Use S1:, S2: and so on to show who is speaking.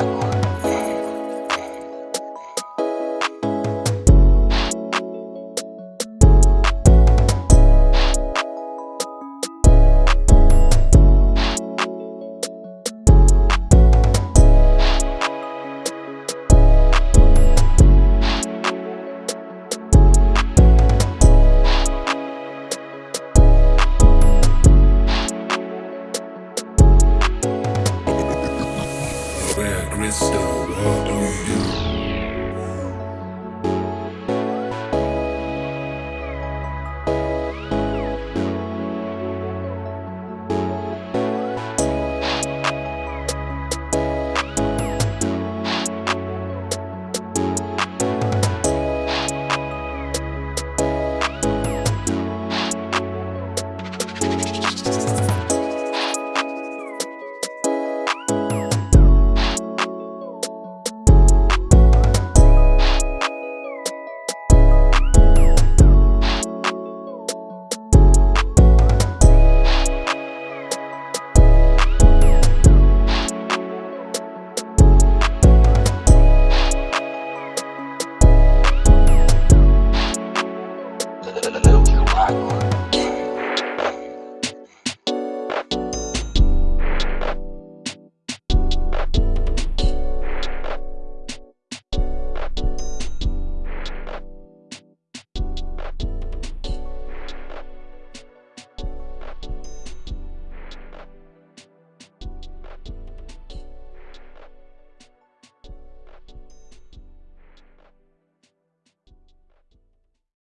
S1: on you.